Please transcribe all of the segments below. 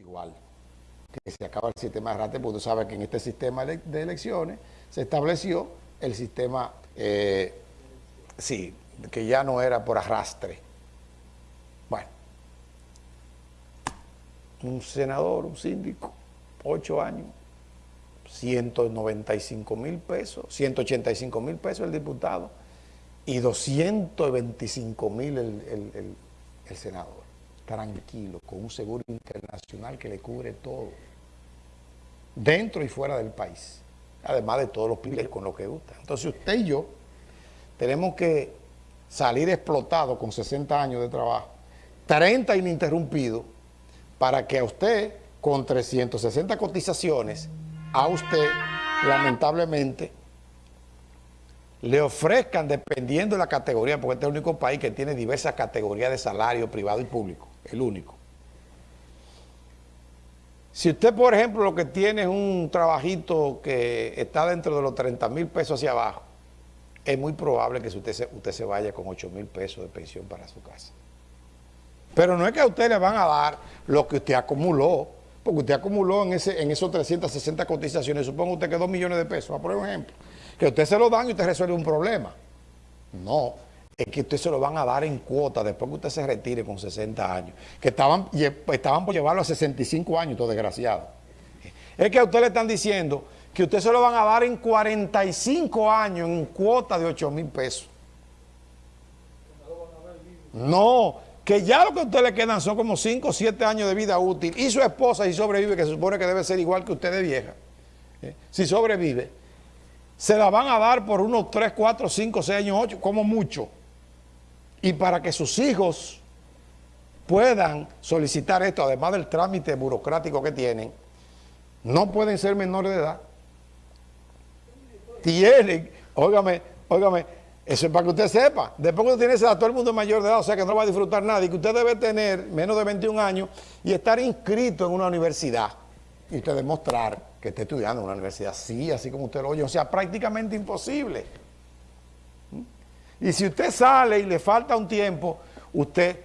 igual que se acaba el sistema de arrastre, porque tú sabes que en este sistema de elecciones se estableció el sistema, eh, sí, que ya no era por arrastre. Bueno, un senador, un síndico, ocho años, 195 mil pesos, 185 mil pesos el diputado y 225 mil el, el senador tranquilo, con un seguro internacional que le cubre todo, dentro y fuera del país, además de todos los privilegios con lo que gusta. Entonces usted y yo tenemos que salir explotados con 60 años de trabajo, 30 ininterrumpidos, para que a usted, con 360 cotizaciones, a usted, lamentablemente, le ofrezcan, dependiendo de la categoría, porque este es el único país que tiene diversas categorías de salario privado y público, el único. Si usted, por ejemplo, lo que tiene es un trabajito que está dentro de los 30 mil pesos hacia abajo, es muy probable que usted se, usted se vaya con 8 mil pesos de pensión para su casa. Pero no es que a usted le van a dar lo que usted acumuló, porque usted acumuló en, ese, en esos 360 cotizaciones, supongo usted que 2 millones de pesos, por ejemplo que usted se lo dan y usted resuelve un problema. No, es que usted se lo van a dar en cuota después que usted se retire con 60 años. Que estaban, estaban por llevarlo a 65 años, todo desgraciado. Es que a usted le están diciendo que usted se lo van a dar en 45 años en cuota de 8 mil pesos. No, que ya lo que a usted le quedan son como 5 o 7 años de vida útil y su esposa si sobrevive, que se supone que debe ser igual que usted de vieja, ¿eh? si sobrevive, se la van a dar por unos 3, 4, 5, 6 años, 8, como mucho. Y para que sus hijos puedan solicitar esto, además del trámite burocrático que tienen, no pueden ser menores de edad. Tienen, óigame, óigame, eso es para que usted sepa. Después que usted tiene esa edad, todo el mundo es mayor de edad, o sea que no va a disfrutar nada. Y que usted debe tener menos de 21 años y estar inscrito en una universidad. Y usted demostrar que esté estudiando en una universidad, sí, así como usted lo oye, o sea, prácticamente imposible. Y si usted sale y le falta un tiempo, usted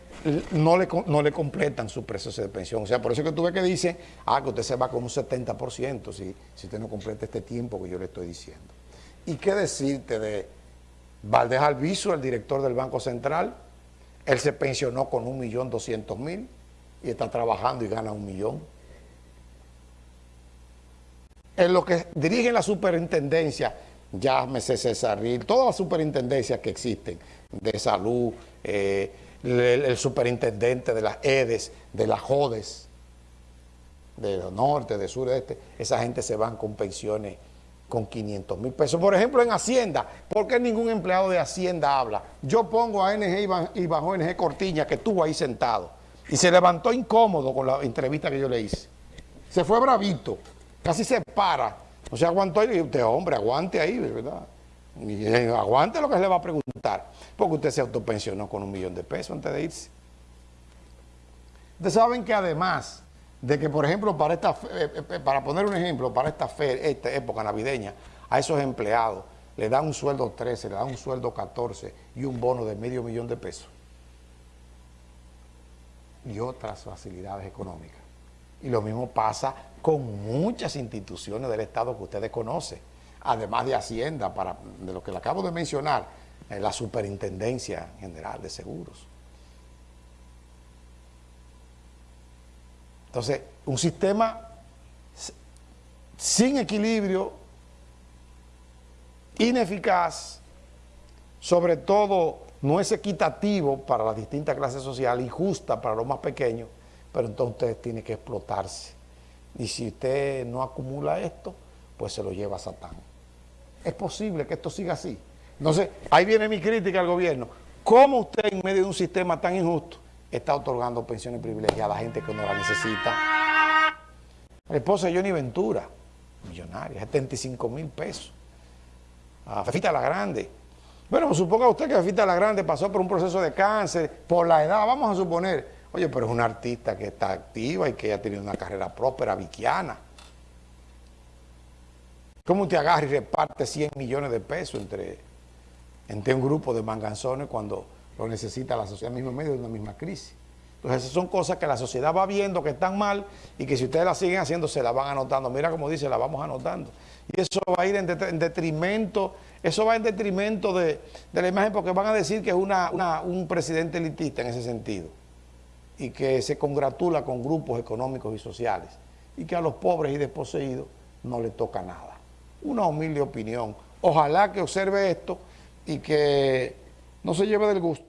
no le, no le completan su proceso de pensión. O sea, por eso que tú ves que dice, ah, que usted se va con un 70% si, si usted no completa este tiempo que yo le estoy diciendo. ¿Y qué decirte de Valdés Alviso, el director del Banco Central? Él se pensionó con un millón doscientos mil y está trabajando y gana un millón en lo que dirigen la superintendencia, llámese Cesarril, todas las superintendencias que existen, de salud, eh, el, superintendente de las EDES, de las JODES, de norte, de sur, de este, esa gente se van con pensiones con 500 mil pesos. Por ejemplo, en Hacienda, ¿por qué ningún empleado de Hacienda habla? Yo pongo a NG y bajo NG Cortiña, que estuvo ahí sentado, y se levantó incómodo con la entrevista que yo le hice. Se fue bravito casi se para, no se aguantó y usted, hombre, aguante ahí, ¿verdad? Eh, aguante lo que se le va a preguntar, porque usted se autopensionó con un millón de pesos antes de irse. Ustedes saben que además de que, por ejemplo, para esta eh, eh, para poner un ejemplo, para esta, fe, esta época navideña, a esos empleados le dan un sueldo 13, le dan un sueldo 14 y un bono de medio millón de pesos. Y otras facilidades económicas. Y lo mismo pasa con muchas instituciones del Estado que ustedes conocen, además de Hacienda, para, de lo que le acabo de mencionar, eh, la Superintendencia General de Seguros. Entonces, un sistema sin equilibrio, ineficaz, sobre todo no es equitativo para las distintas clases sociales, injusta para los más pequeños, pero entonces usted tiene que explotarse. Y si usted no acumula esto, pues se lo lleva a Satán. Es posible que esto siga así. Entonces, ahí viene mi crítica al gobierno. ¿Cómo usted en medio de un sistema tan injusto está otorgando pensiones privilegiadas a gente que no la necesita? La esposa de Johnny Ventura, millonaria, 75 mil pesos. A Fefita la Grande. Bueno, suponga usted que Fefita la Grande pasó por un proceso de cáncer, por la edad, vamos a suponer, Oye, pero es una artista que está activa y que ha tenido una carrera próspera, viquiana. ¿Cómo usted agarra y reparte 100 millones de pesos entre, entre un grupo de manganzones cuando lo necesita la sociedad mismo medio de una misma crisis? Entonces esas son cosas que la sociedad va viendo que están mal y que si ustedes las siguen haciendo se las van anotando. Mira como dice, la vamos anotando. Y eso va a ir en, detrimento, eso va en detrimento de, la imagen porque van a decir que es un presidente elitista en ese sentido y que se congratula con grupos económicos y sociales y que a los pobres y desposeídos no le toca nada. Una humilde opinión. Ojalá que observe esto y que no se lleve del gusto.